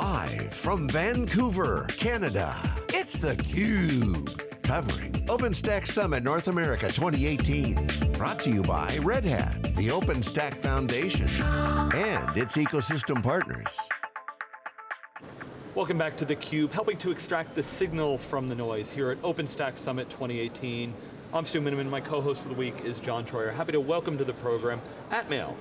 Live from Vancouver, Canada, it's theCUBE. Covering OpenStack Summit North America 2018. Brought to you by Red Hat, the OpenStack Foundation, and its ecosystem partners. Welcome back to theCUBE, helping to extract the signal from the noise here at OpenStack Summit 2018. I'm Stu Miniman, my co-host for the week is John Troyer. Happy to welcome to the program Atmail,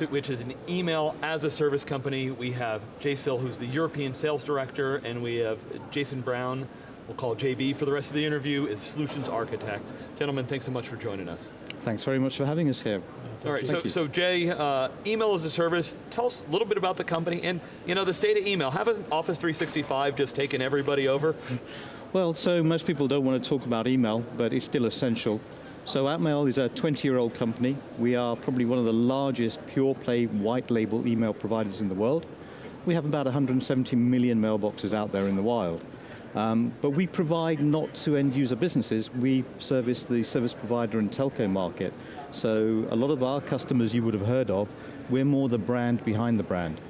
which is an email as a service company. We have Jay Sill, who's the European Sales Director, and we have Jason Brown, we'll call JB for the rest of the interview, is Solutions Architect. Gentlemen, thanks so much for joining us. Thanks very much for having us here. All right, so, so Jay, uh, email as a service, tell us a little bit about the company and you know, the state of email. Have Office 365 just taken everybody over? Well, so most people don't want to talk about email, but it's still essential. So Atmail is a 20-year-old company. We are probably one of the largest pure play white label email providers in the world. We have about 170 million mailboxes out there in the wild. Um, but we provide not to end user businesses, we service the service provider and telco market. So a lot of our customers you would have heard of, we're more the brand behind the brand.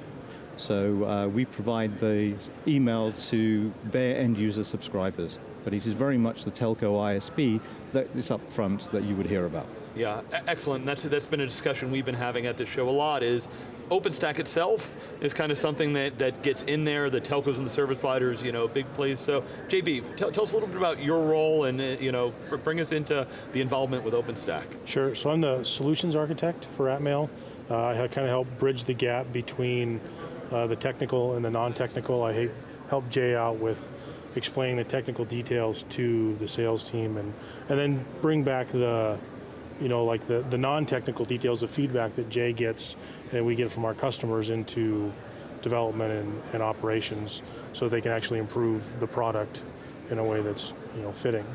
So uh, we provide the email to their end user subscribers, but it is very much the telco ISP that is up front that you would hear about. Yeah, excellent. That's, that's been a discussion we've been having at this show a lot is OpenStack itself is kind of something that, that gets in there, the telcos and the service providers, you know, big place. So JB, tell, tell us a little bit about your role and uh, you know, bring us into the involvement with OpenStack. Sure, so I'm the solutions architect for Atmail. Uh, I kind of help bridge the gap between uh, the technical and the non-technical. I help Jay out with explaining the technical details to the sales team and, and then bring back the, you know, like the, the non-technical details, the feedback that Jay gets and we get from our customers into development and, and operations so they can actually improve the product in a way that's you know, fitting.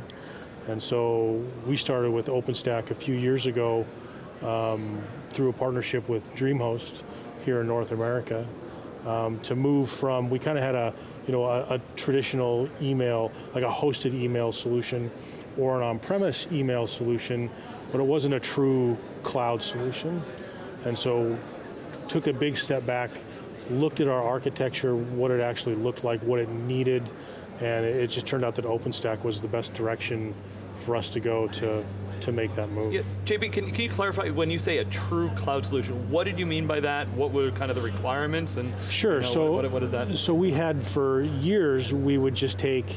And so we started with OpenStack a few years ago um, through a partnership with DreamHost here in North America um, to move from, we kind of had a, you know, a, a, traditional email, like a hosted email solution or an on-premise email solution, but it wasn't a true cloud solution. And so took a big step back, looked at our architecture, what it actually looked like, what it needed, and it just turned out that OpenStack was the best direction for us to go to to make that move. Yeah, JB, can, can you clarify, when you say a true cloud solution, what did you mean by that? What were kind of the requirements? And Sure, you know, so, what, what, did that? So we had for years, we would just take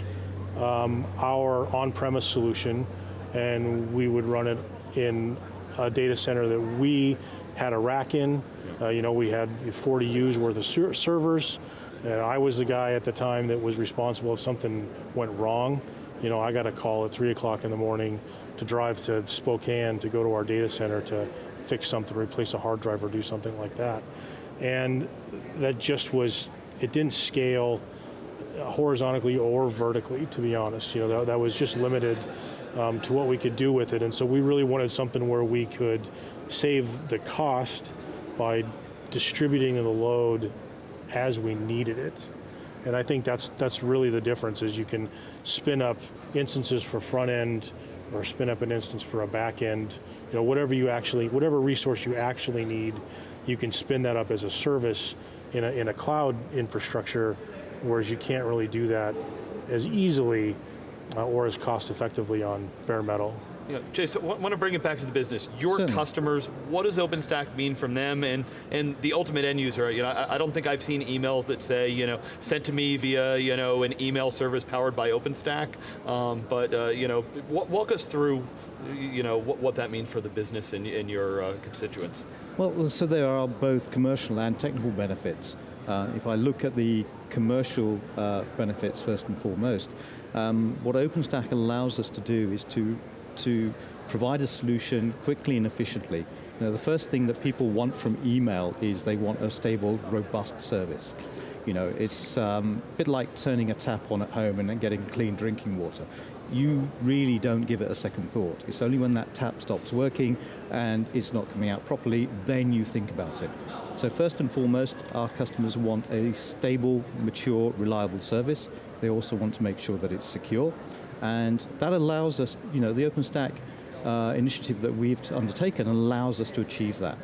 um, our on-premise solution and we would run it in a data center that we had a rack in. Uh, you know, we had 40 U's worth of ser servers, and I was the guy at the time that was responsible if something went wrong. You know, I got a call at three o'clock in the morning to drive to Spokane to go to our data center to fix something, replace a hard drive or do something like that. And that just was, it didn't scale horizontally or vertically, to be honest. You know, that, that was just limited um, to what we could do with it. And so we really wanted something where we could save the cost by distributing the load as we needed it. And I think that's, that's really the difference is you can spin up instances for front end or spin up an instance for a back end, you know, whatever you actually, whatever resource you actually need, you can spin that up as a service in a, in a cloud infrastructure, whereas you can't really do that as easily uh, or as cost effectively on bare metal. Yeah, Jason, I want to bring it back to the business. Your Certainly. customers, what does OpenStack mean from them and, and the ultimate end user? You know, I, I, don't think I've seen emails that say, you know, sent to me via, you know, an email service powered by OpenStack. Um, but, uh, you know, walk us through, you know, what, what that means for the business and, and your uh, constituents. Well, so there are both commercial and technical benefits. Uh, if I look at the commercial uh, benefits first and foremost, um, what OpenStack allows us to do is to to provide a solution quickly and efficiently. You know, the first thing that people want from email is they want a stable, robust service. You know, it's um, a bit like turning a tap on at home and then getting clean drinking water. You really don't give it a second thought. It's only when that tap stops working and it's not coming out properly, then you think about it. So first and foremost, our customers want a stable, mature, reliable service. They also want to make sure that it's secure. And that allows us, you know, the OpenStack uh, initiative that we've undertaken allows us to achieve that.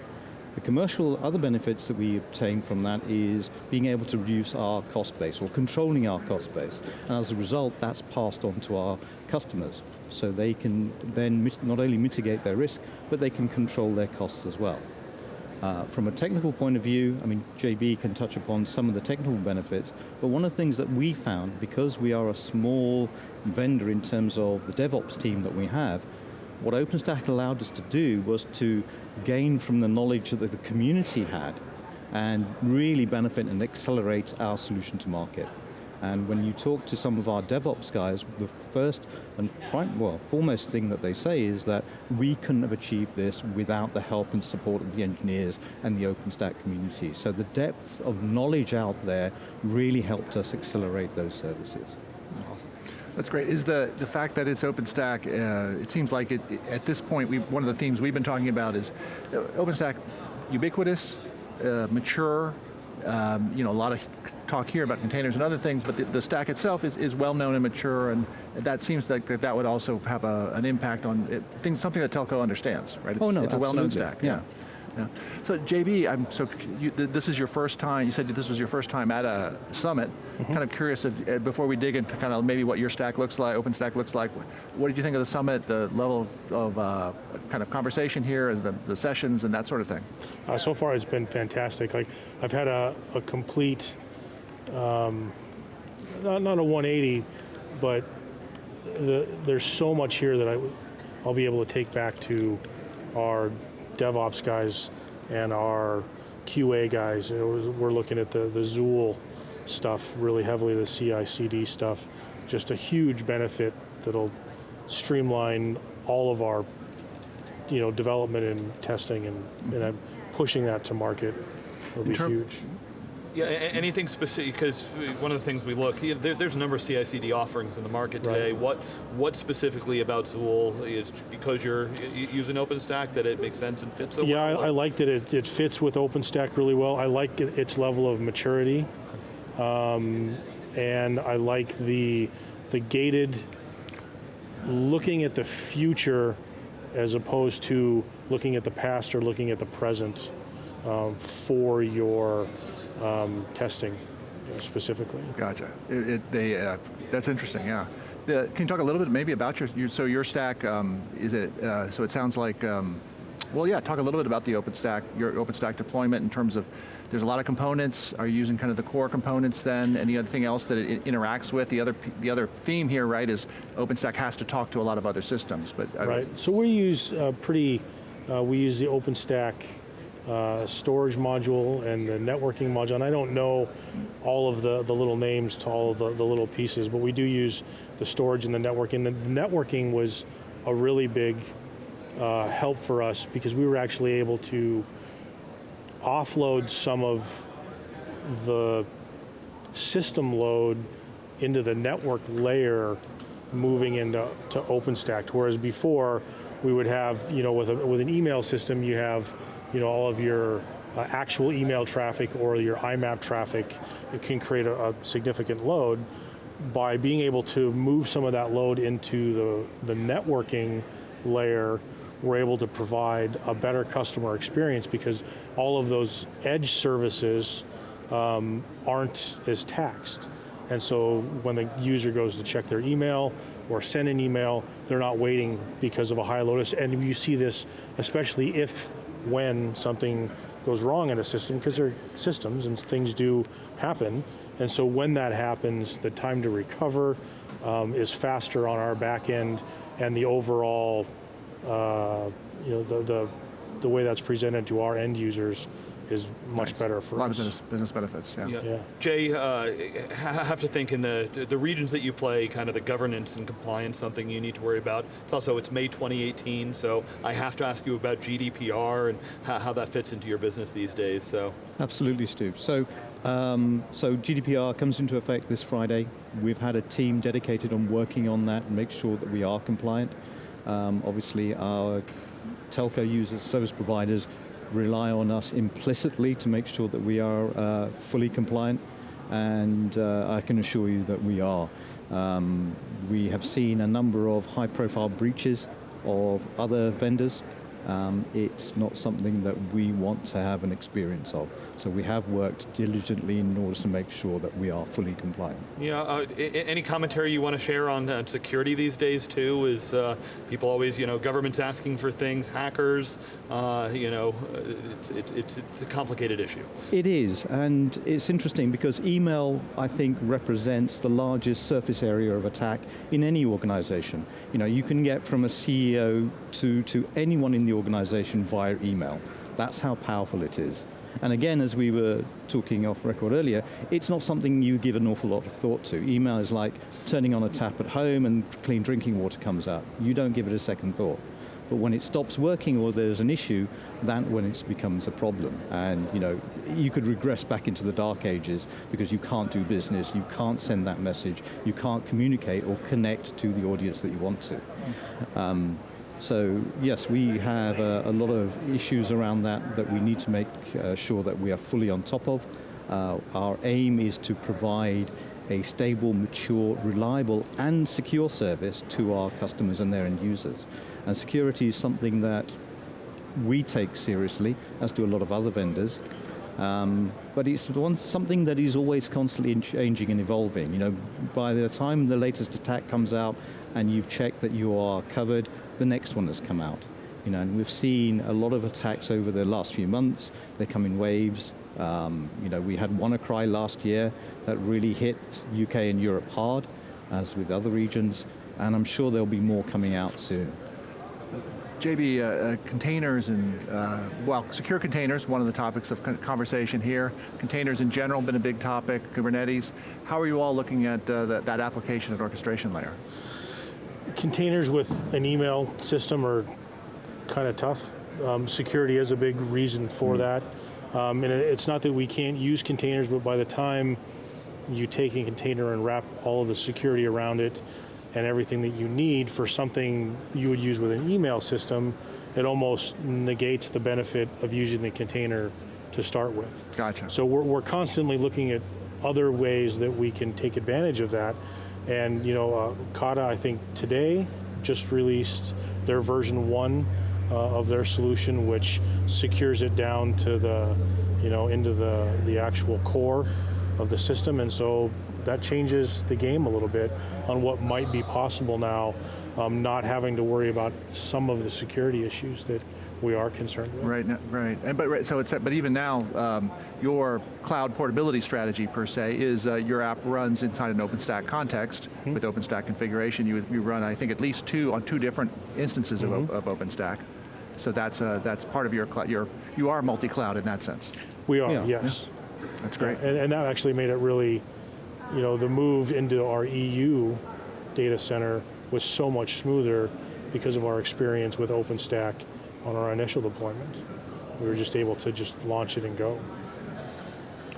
The commercial other benefits that we obtain from that is being able to reduce our cost base or controlling our cost base. And as a result, that's passed on to our customers. So they can then not only mitigate their risk, but they can control their costs as well. Uh, from a technical point of view, I mean, JB can touch upon some of the technical benefits, but one of the things that we found, because we are a small vendor in terms of the DevOps team that we have, what OpenStack allowed us to do was to gain from the knowledge that the community had and really benefit and accelerate our solution to market. And when you talk to some of our DevOps guys, the first and prime, well, foremost thing that they say is that we couldn't have achieved this without the help and support of the engineers and the OpenStack community. So the depth of knowledge out there really helped us accelerate those services. Awesome. That's great. Is the, the fact that it's OpenStack, uh, it seems like it, at this point, we, one of the themes we've been talking about is uh, OpenStack ubiquitous, uh, mature, um, you know, a lot of talk here about containers and other things, but the, the stack itself is, is well known and mature, and that seems like that, that would also have a, an impact on it, things, something that telco understands, right? It's, oh no, it's a well-known stack. yeah. yeah. Yeah. So JB, I'm so you, this is your first time. You said this was your first time at a summit. Mm -hmm. Kind of curious if, uh, before we dig into kind of maybe what your stack looks like, OpenStack looks like. What did you think of the summit? The level of, of uh, kind of conversation here, as the, the sessions and that sort of thing. Uh, so far, it's been fantastic. Like I've had a, a complete, um, not, not a 180, but the, there's so much here that I, I'll be able to take back to our DevOps guys and our QA guys. we're looking at the, the Zuul stuff really heavily, the CI/CD stuff. Just a huge benefit that'll streamline all of our you know, development and testing and, and I'm pushing that to market will be huge. Yeah, anything specific, because one of the things we look, there, there's a number of CI/CD offerings in the market today. Right. What what specifically about Zuul is because you're using OpenStack that it makes sense and fits so yeah? I, I, like that it, it fits with OpenStack really well. I like its level of maturity. Um, and I like the, the gated, looking at the future as opposed to looking at the past or looking at the present um, for your um, testing specifically. Gotcha. It, it, they, uh, that's interesting, yeah. The, can you talk a little bit maybe about your, your so your stack, um, is it, uh, so it sounds like, um, well yeah, talk a little bit about the OpenStack, your OpenStack deployment in terms of, there's a lot of components, are you using kind of the core components then, and the other thing else that it interacts with? The other, the other theme here, right, is OpenStack has to talk to a lot of other systems, but. Right, so we use uh, pretty, uh, we use the OpenStack uh, storage module and the networking module, and I don't know all of the, the little names to all of the, the little pieces, but we do use the storage and the networking. The networking was a really big uh, help for us because we were actually able to offload some of the system load into the network layer moving into to OpenStack, whereas before we would have, you know, with, a, with an email system, you have you know, all of your uh, actual email traffic or your IMAP traffic, it can create a, a, significant load. By being able to move some of that load into the, the networking layer, we're able to provide a better customer experience because all of those edge services um, aren't as taxed. And so when the user goes to check their email or send an email, they're not waiting because of a high load. And you see this, especially if when something goes wrong in a system, because they're systems and things do happen. And so when that happens, the time to recover um, is faster on our back end and the overall, uh, you know, the, the, the way that's presented to our end users is much nice. better for us. A lot us. of business, business benefits, yeah. yeah. yeah. Jay, uh, have to think in the, the regions that you play, kind of the governance and compliance, something you need to worry about. It's also, it's May 2018, so I have to ask you about GDPR and how, how that fits into your business these days, so. Absolutely, Stu. So, um, so GDPR comes into effect this Friday. We've had a team dedicated on working on that and make sure that we are compliant. Um, obviously, our telco users, service providers, rely on us implicitly to make sure that we are uh, fully compliant, and uh, I can assure you that we are. Um, we have seen a number of high profile breaches of other vendors, um, it's not something that we want to have an experience of. So we have worked diligently in order to make sure that we are fully compliant. Yeah, uh, any commentary you want to share on uh, security these days too? Is uh, people always, you know, government's asking for things, hackers, uh, you know, uh, it's, it's, it's, it's a complicated issue. It is, and it's interesting because email, I think, represents the largest surface area of attack in any organization. You know, you can get from a CEO to, to anyone in the organization via email. That's how powerful it is. And again, as we were talking off record earlier, it's not something you give an awful lot of thought to. Email is like turning on a tap at home and clean drinking water comes out. You don't give it a second thought. But when it stops working or there's an issue, that when it becomes a problem. And you know, you could regress back into the dark ages because you can't do business, you can't send that message, you can't communicate or connect to the audience that you want to. Um, so yes, we have a, a, lot of issues around that that we need to make uh, sure that we are fully on top of. Uh, our aim is to provide a stable, mature, reliable and secure service to our customers and their end users. And security is something that we take seriously, as do a lot of other vendors. Um, but it's one, something that is always constantly changing and evolving. You know, by the time the latest attack comes out and you've checked that you are covered, the next one has come out. You know, and we've seen a lot of attacks over the last few months. They come in waves. Um, you know, we had WannaCry last year that really hit UK and Europe hard, as with other regions, and I'm sure there'll be more coming out soon. JB, uh, uh, containers and, uh, well, secure containers, one of the topics of conversation here. Containers in general been a big topic, Kubernetes. How are you all looking at uh, that, that application and orchestration layer? Containers with an email system are kind of tough. Um, security is a big reason for mm. that. Um, and it's not that we can't use containers, but by the time you take a container and wrap all of the security around it, and everything that you need for something you would use with an email system, it almost negates the benefit of using the container to start with. Gotcha. So we're, we're constantly looking at other ways that we can take advantage of that. And you know, uh, Kata, I think today just released their version one uh, of their solution, which secures it down to the, you know, into the, the actual core of the system. And so that changes the game a little bit on what might be possible now, um, not having to worry about some of the security issues that we are concerned with. Right, right, and but right, so it's but even now, um, your cloud portability strategy per se is uh, your app runs inside an OpenStack context mm -hmm. with OpenStack configuration. You you run I think at least two on two different instances mm -hmm. of, mm-hmm. of, OpenStack. So that's uh, that's part of your your you are multi-cloud in that sense. We are, yeah. yes. Yeah. That's great. And, and that actually made it really you know, the move into our EU data center was so much smoother because of our experience with OpenStack on our initial deployment. We were just able to just launch it and go.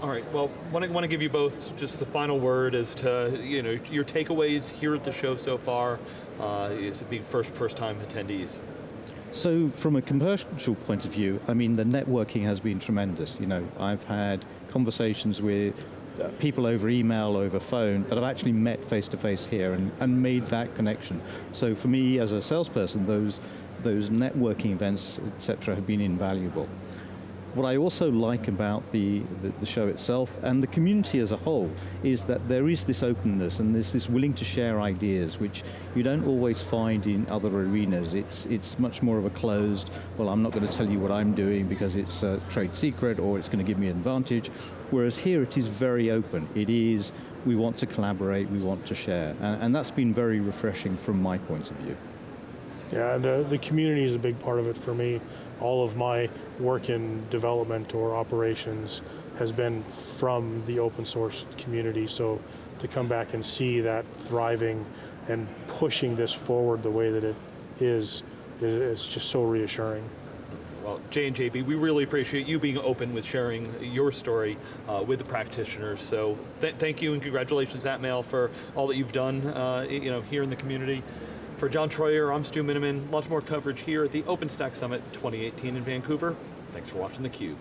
All right, well, want to, want to give you both just the final word as to, you know, your takeaways here at the show so far, uh, as being first, first time attendees. So from a commercial point of view, I mean, the networking has been tremendous. You know, I've had conversations with people over email, over phone, that I've actually met face to face here and, and made that connection. So for me as a salesperson, those, those networking events, etc., have been invaluable. What I also like about the, the, the, show itself and the community as a whole is that there is this openness and there's this willing to share ideas which you don't always find in other arenas. It's, it's much more of a closed, well I'm not going to tell you what I'm doing because it's a trade secret or it's going to give me an advantage. Whereas here it is very open. It is, we want to collaborate, we want to share. And, and that's been very refreshing from my point of view. Yeah, the, the community is a big part of it for me all of my work in development or operations has been from the open source community. So to come back and see that thriving and pushing this forward the way that it is, is just so reassuring. Well, Jay and JB, we really appreciate you being open with sharing your story uh, with the practitioners. So th thank you and congratulations, Atmail, for all that you've done uh, you know, here in the community. For John Troyer, I'm Stu Miniman. Lots more coverage here at the OpenStack Summit 2018 in Vancouver. Thanks for watching theCUBE.